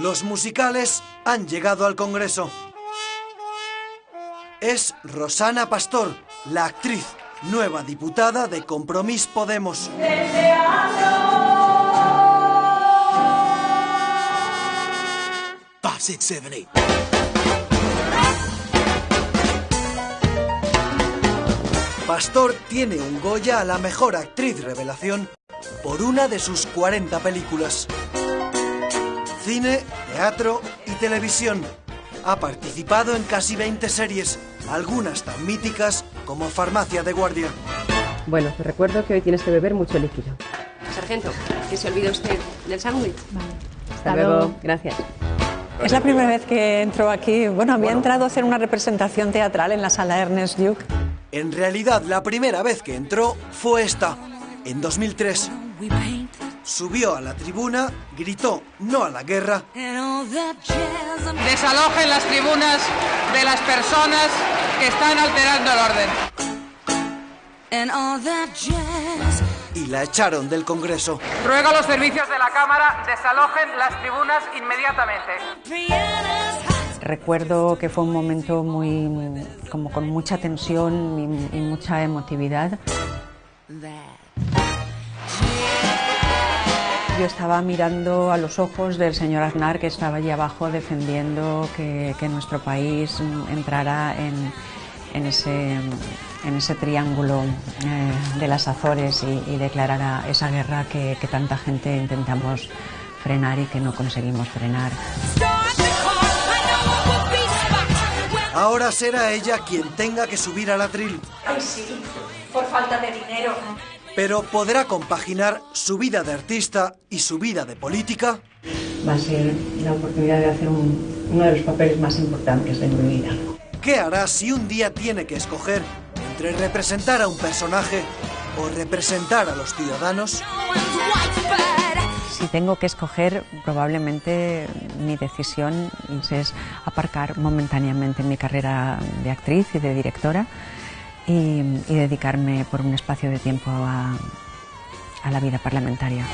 Los musicales han llegado al Congreso. Es Rosana Pastor, la actriz, nueva diputada de Compromís Podemos. Five, six, seven, eight. Pastor tiene un Goya a la mejor actriz revelación por una de sus 40 películas. Cine, teatro y televisión. Ha participado en casi 20 series, algunas tan míticas como Farmacia de Guardia. Bueno, te recuerdo que hoy tienes que beber mucho líquido. Sargento, que se olvide usted del sándwich. Hasta luego. Gracias. Es la primera vez que entro aquí. Bueno, había entrado a hacer una representación teatral en la sala Ernest Duke. En realidad, la primera vez que entró fue esta, en 2003. Subió a la tribuna, gritó no a la guerra desalojen las tribunas de las personas que están alterando el orden. y la echaron del Congreso. Ruego a los servicios de la Cámara desalojen las tribunas inmediatamente. Recuerdo que fue un momento muy, como con mucha tensión y, y mucha emotividad. Yo estaba mirando a los ojos del señor Aznar que estaba allí abajo defendiendo que, que nuestro país entrara en, en ese, en ese triángulo eh, de las Azores y, y declarara esa guerra que, que tanta gente intentamos frenar y que no conseguimos frenar. Ahora será ella quien tenga que subir al atril. Ay, sí, por falta de dinero. Pero ¿podrá compaginar su vida de artista y su vida de política? Va a ser la oportunidad de hacer un- uno de los papeles más importantes de mi vida. ¿Qué hará si un día tiene que escoger entre representar a un personaje o representar a los ciudadanos? Si tengo que escoger, probablemente mi decisión es aparcar momentáneamente mi carrera de actriz y de directora y, y dedicarme por un espacio de tiempo a, a la vida parlamentaria.